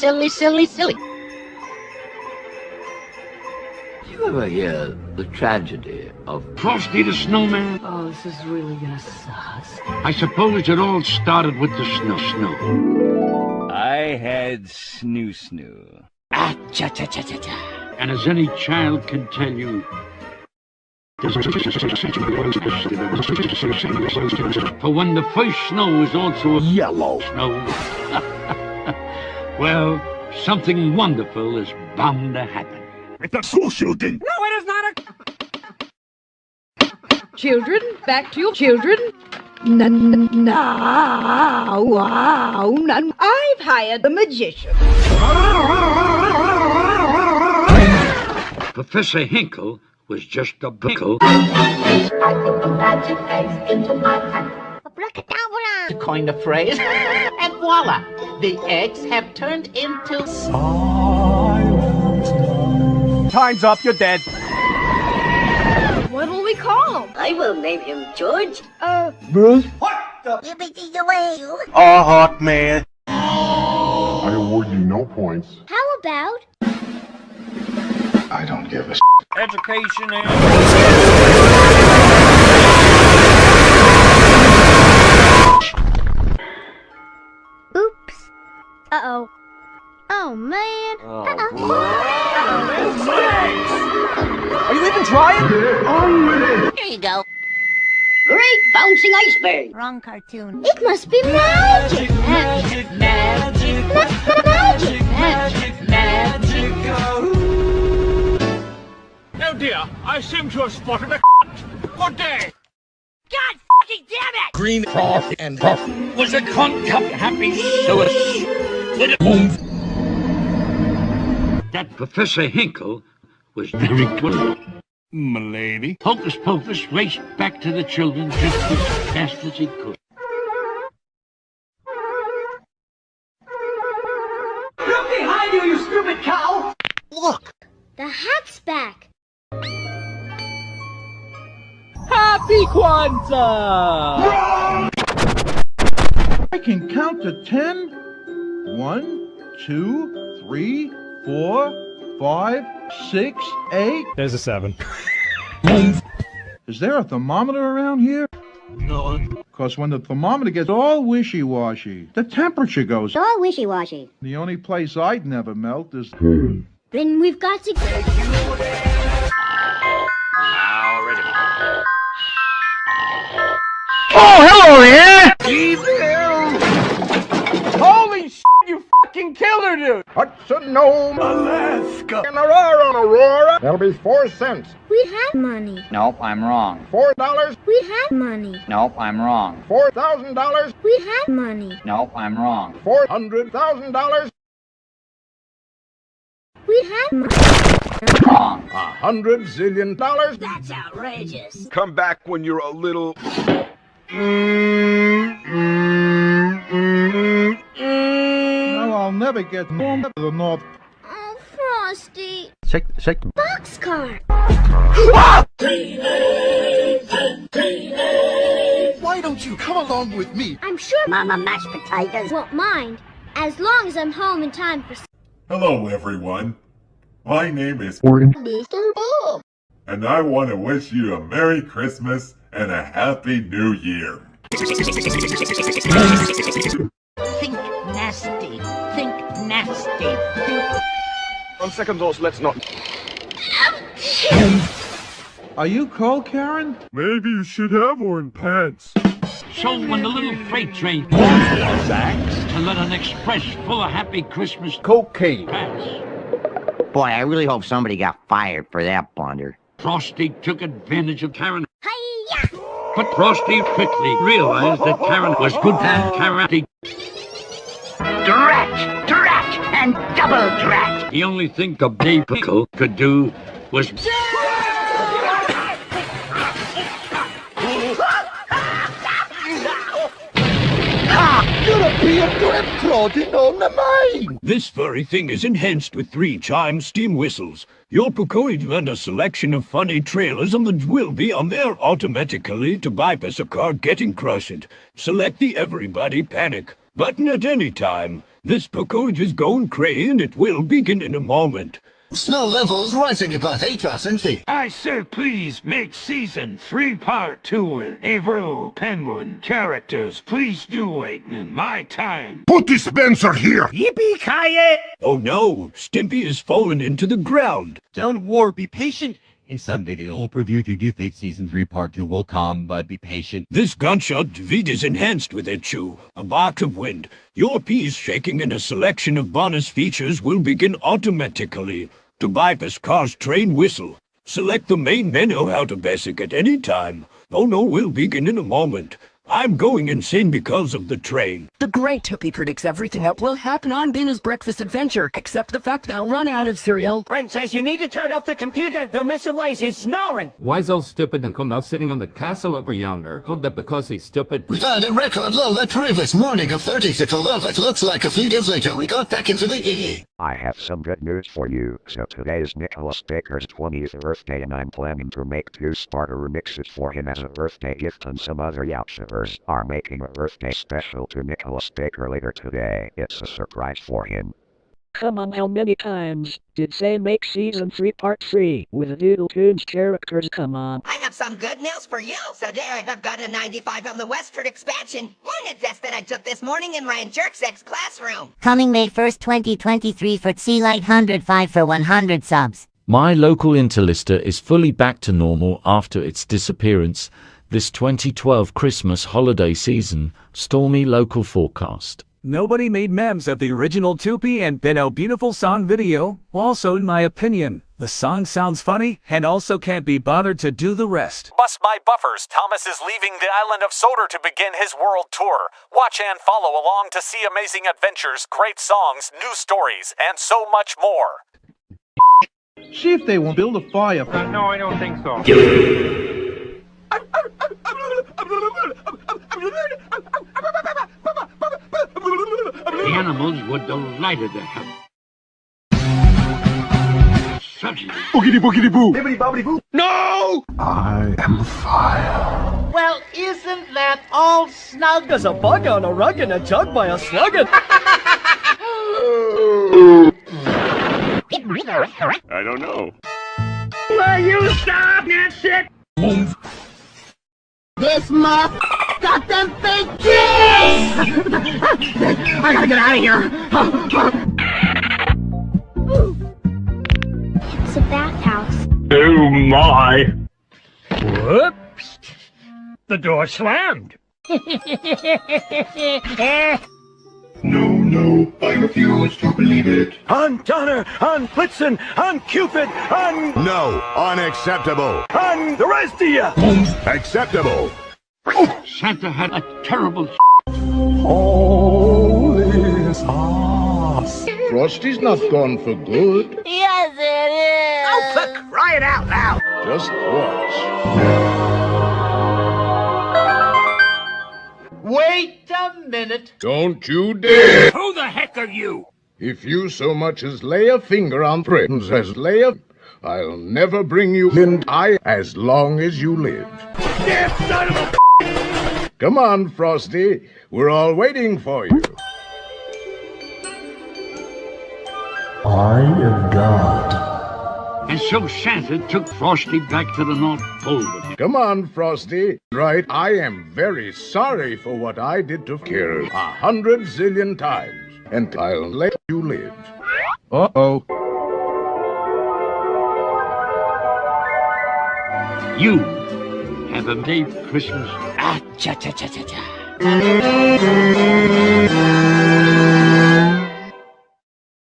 Silly, silly, silly. You ever hear the tragedy of Frosty the Snowman? Oh, this is really gonna suck. I suppose it all started with the snow snow. I had snoo snoo. Ah, cha cha cha cha cha. And as any child can tell you, for when the first snow is also a yellow snow, well, something wonderful is bound to happen. It's a school shooting! No, it is not a... Children, back to your children. Now, wow, none. I've hired a magician. Professor Hinkle was just a pickle. To coin the phrase, and voila, the eggs have turned into... Time's up, you're dead. What will we call him? I will name him George. Uh, Bruce? Yippee away, you. Oh, hot man. I award you no points. How about? I don't give a Education and... Uh-oh. Oh, man. Oh, Are you even trying? Here you go. Great bouncing iceberg. Wrong cartoon. It must be magic. Magic, magic, magic, magic, magic. Oh dear, I seem to have spotted a Good day. God fucking damn it! Green froth and puff was a concup happy suet with a boom. That Professor Hinkle was very good. Milady. Hocus Pocus raced back to the children just as fast as he could. Look behind you, you stupid cow! Look! The hat's back. Happy Kwanzaa! I can count to ten. One, two, three, four, five, six, eight. There's a seven. Is there a thermometer around here? No, Because when the thermometer gets all wishy-washy, the temperature goes. all wishy-washy. The only place I'd never melt is... Then we've got to... Holy shit, you fucking killed her, dude! Hudson Nome, Alaska. And Aurora, Aurora. That'll be four cents. We have money. Nope, I'm wrong. Four dollars. We have money. Nope, I'm wrong. Four thousand dollars. We have money. Nope, I'm wrong. Four hundred thousand dollars. We have money. Wrong. A hundred zillion dollars. That's outrageous. Come back when you're a little. Now I'll never get home to the North Oh, Frosty. shake shake Boxcar. Why don't you come along with me? I'm sure Mama Mashed Potatoes won't mind, as long as I'm home in time for Hello, everyone. My name is Mr. Bob. and I want to wish you a Merry Christmas and a Happy New Year. Think nasty. Think nasty. Think... On second thoughts, let's not. Are you cold, Karen? Maybe you should have worn pants. So when the little freight train to let an express full of happy Christmas cocaine pass, Boy, I really hope somebody got fired for that blunder. Frosty took advantage of Karen. Hiya! But Frosty quickly realized that Karen was good at karate. Drat! Drat! And double drat! The only thing the Bay Pickle could do was This furry thing is enhanced with three chime steam whistles. Your Pukoid and a selection of funny trailers on the will be on there automatically to bypass a car getting crushed. Select the Everybody Panic. Button at any time. This package is going cray and it will begin in a moment. Snow levels rising about 8%. I say please make season three part two with Avro Penguin characters. Please do wait in my time. Put dispenser here! Yippee-ki-yay! Oh no, Stimpy has fallen into the ground. Don't worry, be patient. Someday the whole preview to you think season 3 part 2 will come, but be patient. This gunshot David is enhanced with it, Chew. A bark of wind. Your piece shaking and a selection of bonus features will begin automatically. To bypass car's train whistle, select the main menu out of basic at any time. Oh no, we'll begin in a moment. I'm going insane because of the train. The great Toopy predicts everything that will happen on Binoo's breakfast adventure, except the fact that I'll run out of cereal. Princess, you need to turn off the computer. The missile lace is snoring. Why so stupid and come out sitting on the castle over yonder? Hold that because he's stupid. We found a record low the previous morning of 36 love. It looks like a few days later we got back into the EE. I have some good news for you. So today is Nicholas Baker's 20th birthday and I'm planning to make two starter remixes for him as a birthday gift and some other Yautchivers are making a birthday special to Nicholas Baker later today. It's a surprise for him. Come on, how many times did they make season 3 part 3 with Doodle Tunes characters? Come on. I have some good news for you. Today I have got a 95 on the westward expansion unit test that I took this morning in Ryan Jerksek's classroom. Coming May 1st, 2023 for Sea Light 105 for 100 subs. My local Interlister is fully back to normal after its disappearance this 2012 Christmas holiday season. Stormy local forecast. Nobody made memes of the original Toopy and Binoo Beautiful song video. Also, in my opinion, the song sounds funny and also can't be bothered to do the rest. Bust my buffers. Thomas is leaving the island of Sodor to begin his world tour. Watch and follow along to see amazing adventures, great songs, new stories, and so much more. See if they won't build a fire. Uh, no, I don't think so. The animals were delighted to have such Boogity boogity boo! Bibbidi bobbidi boo! No! I am fire. Well, isn't that all snug? There's a bug on a rug and a jug by a sluggin. I don't know. Will you stop that shit? This muff got them fake cheese! I gotta get out of here. It's a bathhouse. Oh my! Whoops! The door slammed. No, no, I refuse to believe it. On Donner, on Blitzen, on Cupid, on... No, unacceptable. on the rest of you! Acceptable. Oh, Santa had a terrible Holy sauce. Frosty's not gone for good. Yes, it is! Oh, for crying out loud! Just watch. A minute. Don't you dare! Who the heck are you? If you so much as lay a finger on friends as lay a... I'll never bring you in I as long as you live. Damn son of a Come on, Frosty. We're all waiting for you. I am God. And so Santa took Frosty back to the North Pole with him. Come on, Frosty. Right, I am very sorry for what I did to Kira a hundred zillion times. And I'll let you live. Uh-oh. You have a Dave Christmas. Ah, cha